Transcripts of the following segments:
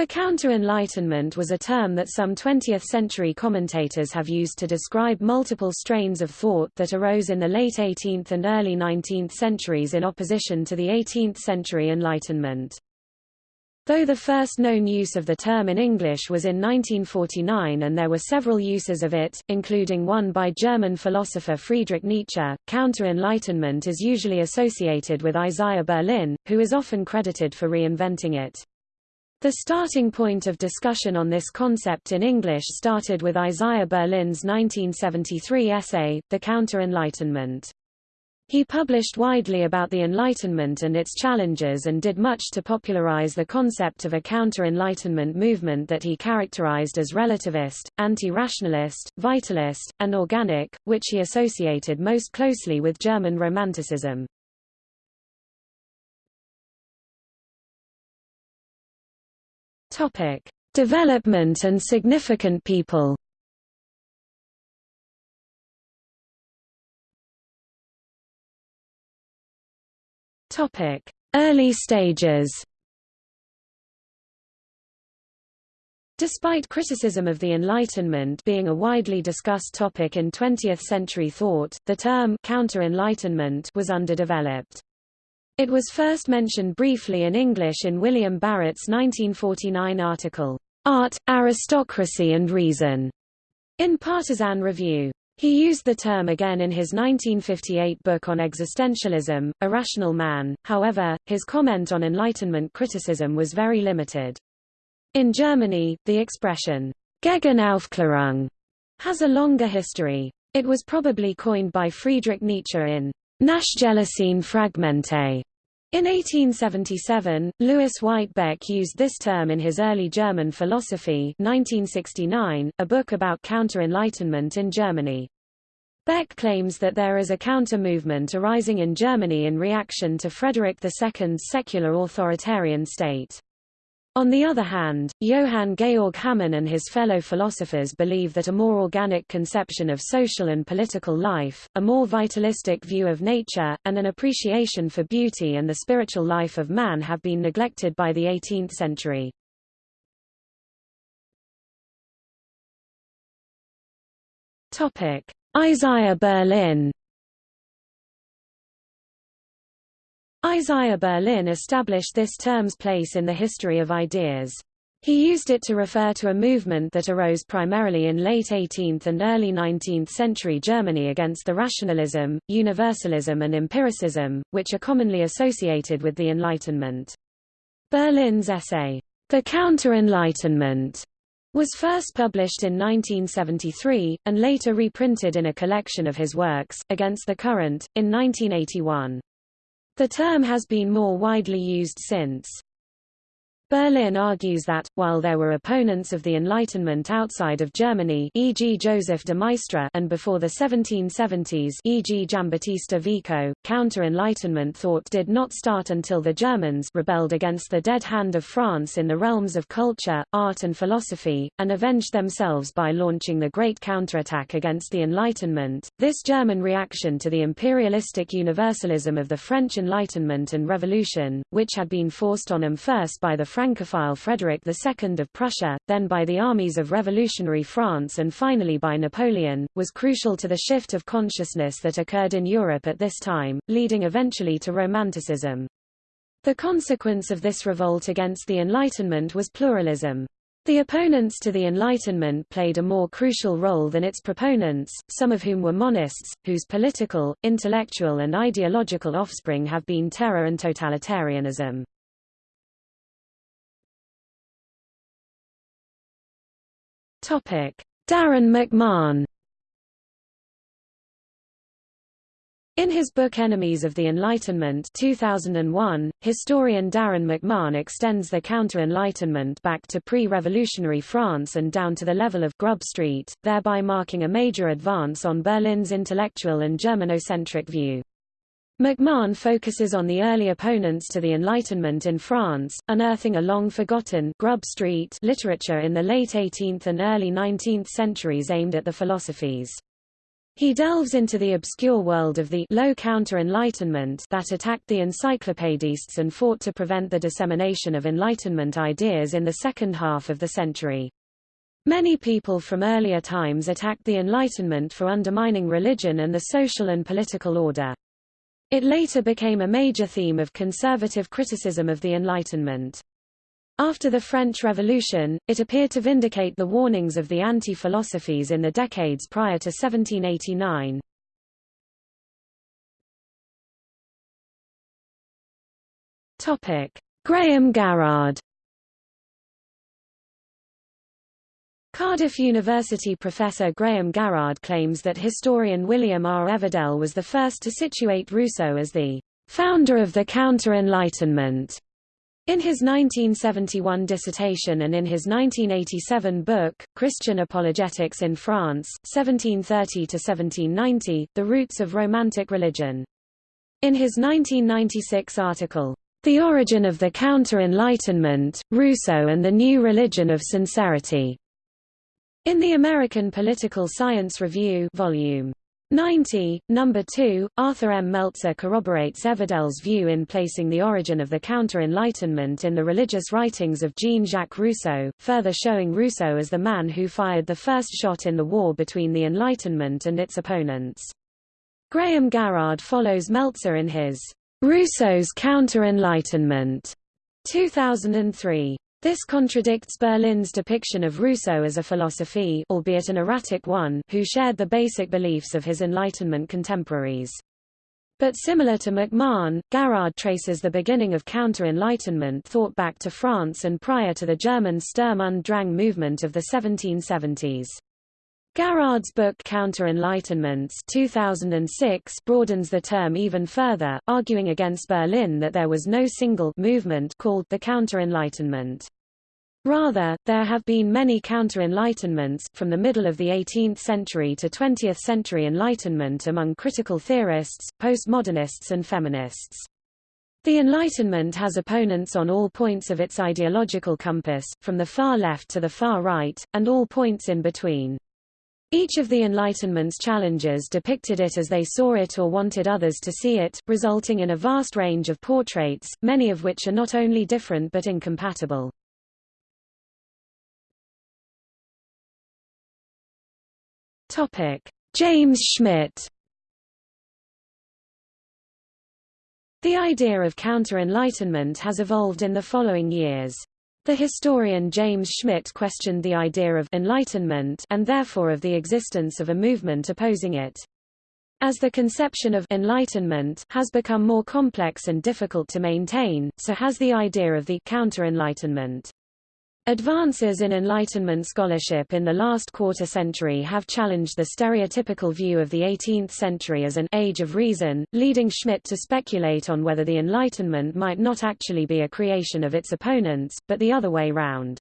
The Counter-Enlightenment was a term that some 20th-century commentators have used to describe multiple strains of thought that arose in the late 18th and early 19th centuries in opposition to the 18th-century Enlightenment. Though the first known use of the term in English was in 1949 and there were several uses of it, including one by German philosopher Friedrich Nietzsche, counter-enlightenment is usually associated with Isaiah Berlin, who is often credited for reinventing it. The starting point of discussion on this concept in English started with Isaiah Berlin's 1973 essay, The Counter-Enlightenment. He published widely about the Enlightenment and its challenges and did much to popularize the concept of a counter-Enlightenment movement that he characterized as relativist, anti-rationalist, vitalist, and organic, which he associated most closely with German Romanticism. Topic: Development and significant people. Topic: Early stages. Despite criticism of the Enlightenment being a widely discussed topic in 20th-century thought, the term counter-enlightenment was underdeveloped. It was first mentioned briefly in English in William Barrett's 1949 article, Art, Aristocracy and Reason, in Partisan Review. He used the term again in his 1958 book on existentialism, Irrational Man, however, his comment on Enlightenment criticism was very limited. In Germany, the expression, Gegenaufklärung, has a longer history. It was probably coined by Friedrich Nietzsche in Nachgelassene Fragmente, in 1877, Lewis White Beck used this term in his early German philosophy 1969, a book about counter-enlightenment in Germany. Beck claims that there is a counter-movement arising in Germany in reaction to Frederick II's secular authoritarian state. On the other hand, Johann Georg Hamann and his fellow philosophers believe that a more organic conception of social and political life, a more vitalistic view of nature, and an appreciation for beauty and the spiritual life of man have been neglected by the 18th century. Isaiah Berlin Isaiah Berlin established this term's place in the history of ideas. He used it to refer to a movement that arose primarily in late 18th and early 19th century Germany against the rationalism, universalism and empiricism, which are commonly associated with the Enlightenment. Berlin's essay, The Counter-Enlightenment, was first published in 1973, and later reprinted in a collection of his works, Against the Current, in 1981. The term has been more widely used since. Berlin argues that, while there were opponents of the Enlightenment outside of Germany e.g. Joseph de Maistre and before the 1770s e.g. Giambattista Vico, counter-Enlightenment thought did not start until the Germans rebelled against the dead hand of France in the realms of culture, art and philosophy, and avenged themselves by launching the Great Counterattack against the Enlightenment. This German reaction to the imperialistic universalism of the French Enlightenment and Revolution, which had been forced on them first by the Francophile Frederick II of Prussia, then by the armies of revolutionary France and finally by Napoleon, was crucial to the shift of consciousness that occurred in Europe at this time, leading eventually to Romanticism. The consequence of this revolt against the Enlightenment was pluralism. The opponents to the Enlightenment played a more crucial role than its proponents, some of whom were monists, whose political, intellectual and ideological offspring have been terror and totalitarianism. Topic: Darrin McMahon In his book Enemies of the Enlightenment 2001, historian Darrin McMahon extends the counter-enlightenment back to pre-revolutionary France and down to the level of Grub Street, thereby marking a major advance on Berlin's intellectual and Germanocentric view. McMahon focuses on the early opponents to the Enlightenment in France, unearthing a long-forgotten Grub Street literature in the late 18th and early 19th centuries aimed at the philosophies. He delves into the obscure world of the low counter-enlightenment that attacked the encyclopedists and fought to prevent the dissemination of Enlightenment ideas in the second half of the century. Many people from earlier times attacked the Enlightenment for undermining religion and the social and political order. It later became a major theme of conservative criticism of the Enlightenment. After the French Revolution, it appeared to vindicate the warnings of the anti-philosophies in the decades prior to 1789. Topic: Graeme Garrard Cardiff University professor Graeme Garrard claims that historian William R. Everdell was the first to situate Rousseau as the founder of the Counter-Enlightenment. In his 1971 dissertation and in his 1987 book, Christian Apologetics in France, 1730–1790, The Roots of Romantic Religion. In his 1996 article, The Origin of the Counter-Enlightenment, Rousseau and the New Religion of Sincerity, in the American Political Science Review Volume 90, Number 2, Arthur M. Melzer corroborates Everdell's view in placing the origin of the Counter-Enlightenment in the religious writings of Jean-Jacques Rousseau, further showing Rousseau as the man who fired the first shot in the war between the Enlightenment and its opponents. Graeme Garrard follows Melzer in his Rousseau's Counter-Enlightenment 2003. This contradicts Berlin's depiction of Rousseau as a philosophy albeit an erratic one who shared the basic beliefs of his Enlightenment contemporaries. But similar to McMahon, Garrard traces the beginning of counter-Enlightenment thought back to France and prior to the German Sturm und Drang movement of the 1770s. Garrard's book Counter-Enlightenments 2006 broadens the term even further, arguing against Berlin that there was no single movement called the Counter-Enlightenment. Rather, there have been many counter-enlightenments, from the middle of the 18th century to 20th century Enlightenment among critical theorists, postmodernists and feminists. The Enlightenment has opponents on all points of its ideological compass, from the far left to the far right, and all points in between. Each of the Enlightenment's challengers depicted it as they saw it or wanted others to see it, resulting in a vast range of portraits, many of which are not only different but incompatible. James Schmidt The idea of counter-enlightenment has evolved in the following years. The historian James Schmidt questioned the idea of enlightenment and therefore of the existence of a movement opposing it. As the conception of enlightenment has become more complex and difficult to maintain, so has the idea of the counter-enlightenment. Advances in Enlightenment scholarship in the last quarter century have challenged the stereotypical view of the 18th century as an age of reason, leading Schmidt to speculate on whether the Enlightenment might not actually be a creation of its opponents, but the other way round.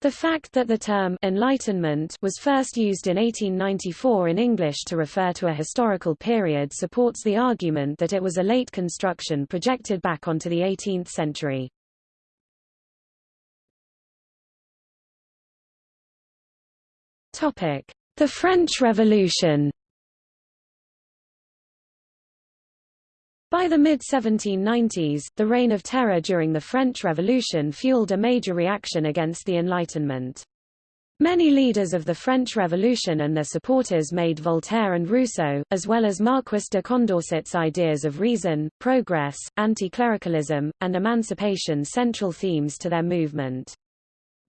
The fact that the term Enlightenment was first used in 1894 in English to refer to a historical period supports the argument that it was a late construction projected back onto the 18th century. The French Revolution By the mid-1790s, the reign of terror during the French Revolution fueled a major reaction against the Enlightenment. Many leaders of the French Revolution and their supporters made Voltaire and Rousseau, as well as Marquis de Condorcet's ideas of reason, progress, anti-clericalism, and emancipation central themes to their movement.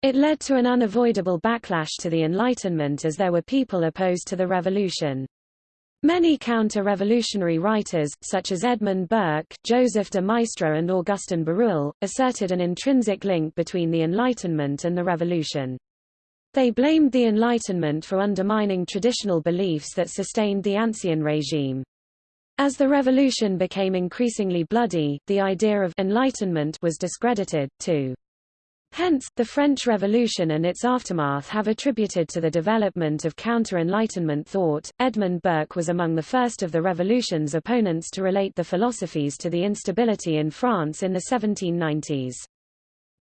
It led to an unavoidable backlash to the Enlightenment as there were people opposed to the revolution. Many counter-revolutionary writers, such as Edmund Burke, Joseph de Maistre and Augustin Barruel, asserted an intrinsic link between the Enlightenment and the revolution. They blamed the Enlightenment for undermining traditional beliefs that sustained the Ancien regime. As the revolution became increasingly bloody, the idea of enlightenment was discredited, too. Hence, the French Revolution and its aftermath have attributed to the development of counter-Enlightenment thought. Edmund Burke was among the first of the revolution's opponents to relate the philosophies to the instability in France in the 1790s.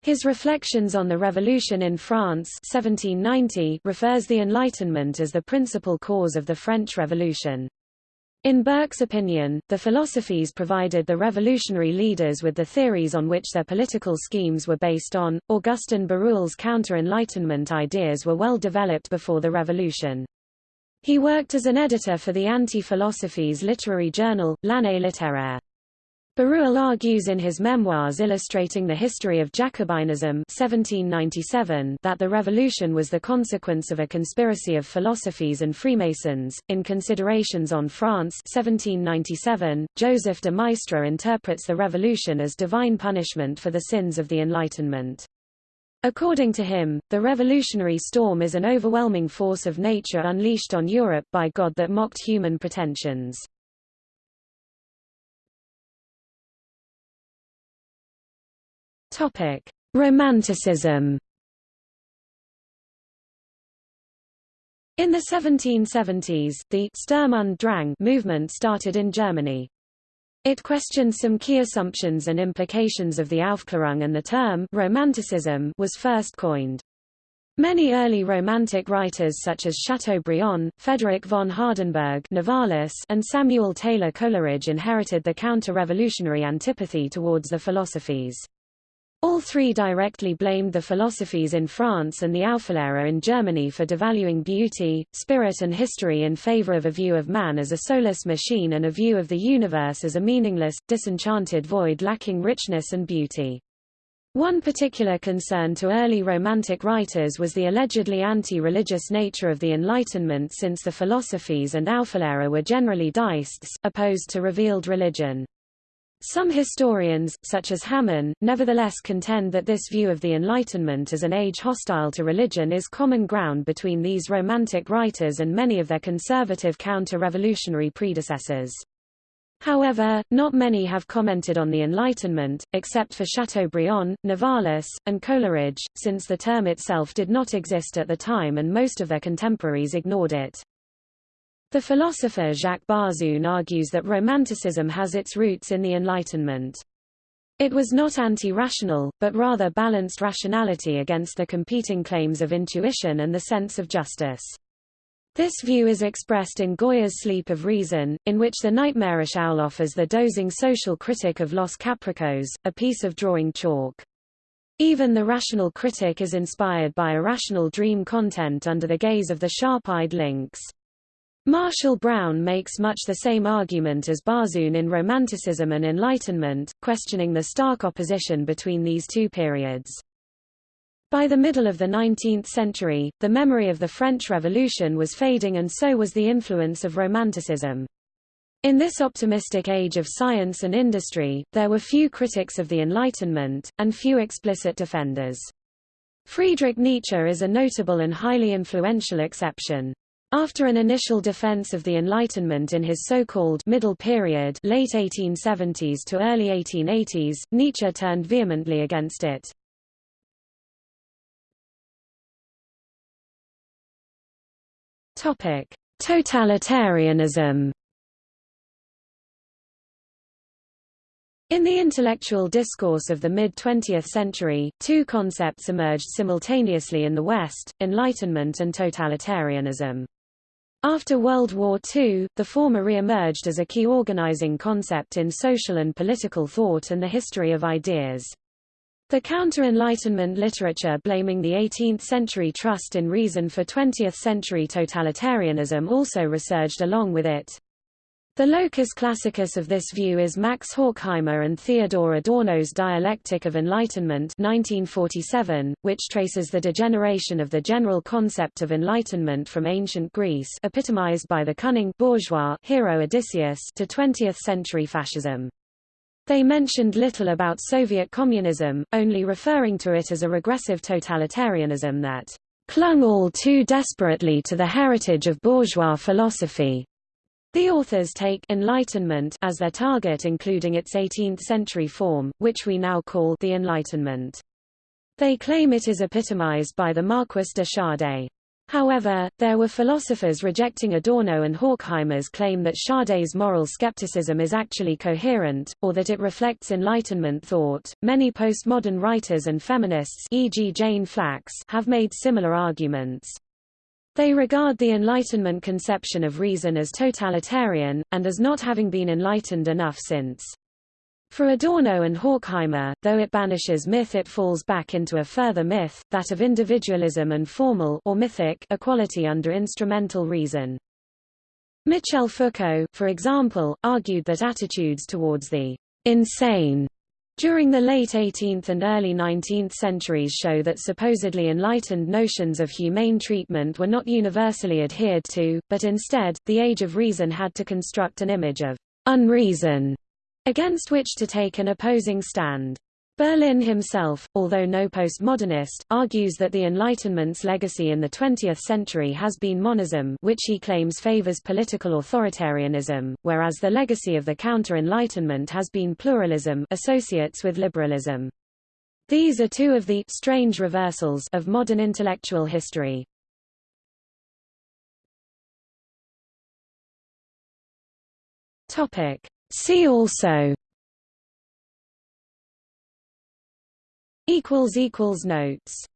His Reflections on the Revolution in France 1790 refers the Enlightenment as the principal cause of the French Revolution. In Burke's opinion, the philosophies provided the revolutionary leaders with the theories on which their political schemes were based on. Augustin Barruel's counter-Enlightenment ideas were well developed before the revolution. He worked as an editor for the Anti-Philosophies literary journal, L'Année littéraire. Barruel argues in his memoirs illustrating the history of Jacobinism 1797 that the revolution was the consequence of a conspiracy of philosophies and Freemasons. In Considerations on France 1797, Joseph de Maistre interprets the revolution as divine punishment for the sins of the Enlightenment. According to him, the revolutionary storm is an overwhelming force of nature unleashed on Europe by God that mocked human pretensions. Topic: Romanticism. In the 1770s, the Sturm und Drang movement started in Germany. It questioned some key assumptions and implications of the Aufklärung and the term Romanticism was first coined. Many early Romantic writers such as Chateaubriand, Frederick von Hardenberg Novalis, and Samuel Taylor Coleridge inherited the counter-revolutionary antipathy towards the philosophies. All three directly blamed the philosophies in France and the Aufklärung in Germany for devaluing beauty, spirit and history in favor of a view of man as a soulless machine and a view of the universe as a meaningless, disenchanted void lacking richness and beauty. One particular concern to early Romantic writers was the allegedly anti-religious nature of the Enlightenment since the philosophies and Aufklärung were generally deists, opposed to revealed religion. Some historians, such as Hamann, nevertheless contend that this view of the Enlightenment as an age hostile to religion is common ground between these Romantic writers and many of their conservative counter-revolutionary predecessors. However, not many have commented on the Enlightenment, except for Chateaubriand, Novalis, and Coleridge, since the term itself did not exist at the time and most of their contemporaries ignored it. The philosopher Jacques Barzun argues that Romanticism has its roots in the Enlightenment. It was not anti-rational, but rather balanced rationality against the competing claims of intuition and the sense of justice. This view is expressed in Goya's Sleep of Reason, in which the nightmarish owl offers the dozing social critic of Los Caprichos, a piece of drawing chalk. Even the rational critic is inspired by irrational dream content under the gaze of the sharp-eyed lynx. Marshall Brown makes much the same argument as Barzun in Romanticism and Enlightenment, questioning the stark opposition between these two periods. By the middle of the 19th century, the memory of the French Revolution was fading and so was the influence of Romanticism. In this optimistic age of science and industry, there were few critics of the Enlightenment, and few explicit defenders. Friedrich Nietzsche is a notable and highly influential exception. After an initial defense of the Enlightenment in his so-called middle period late 1870s to early 1880s, Nietzsche turned vehemently against it. Totalitarianism. In the intellectual discourse of the mid-20th century, two concepts emerged simultaneously in the West, Enlightenment and totalitarianism. After World War II, the former re-emerged as a key organizing concept in social and political thought and the history of ideas. The counter-Enlightenment literature blaming the 18th-century trust in reason for 20th-century totalitarianism also resurged along with it. The locus classicus of this view is Max Horkheimer and Theodor Adorno's Dialectic of Enlightenment 1947, which traces the degeneration of the general concept of enlightenment from ancient Greece epitomized by the cunning bourgeois hero Odysseus to 20th-century fascism. They mentioned little about Soviet communism, only referring to it as a regressive totalitarianism that clung all too desperately to the heritage of bourgeois philosophy. The authors take Enlightenment as their target including its 18th-century form, which we now call the Enlightenment. They claim it is epitomized by the Marquis de Sade. However, there were philosophers rejecting Adorno and Horkheimer's claim that Sade's moral skepticism is actually coherent, or that it reflects Enlightenment thought. Many postmodern writers and feminists, e.g., Jane Flax, have made similar arguments. They regard the Enlightenment conception of reason as totalitarian, and as not having been enlightened enough since. For Adorno and Horkheimer, though it banishes myth it falls back into a further myth, that of individualism and formal or mythic equality under instrumental reason. Michel Foucault, for example, argued that attitudes towards the insane during the late 18th and early 19th centuries show that supposedly enlightened notions of humane treatment were not universally adhered to, but instead, the age of reason had to construct an image of unreason against which to take an opposing stand. Berlin himself, although no postmodernist, argues that the Enlightenment's legacy in the 20th century has been monism which he claims favors political authoritarianism, whereas the legacy of the counter-Enlightenment has been pluralism associates with liberalism. These are two of the strange reversals of modern intellectual history. See also notes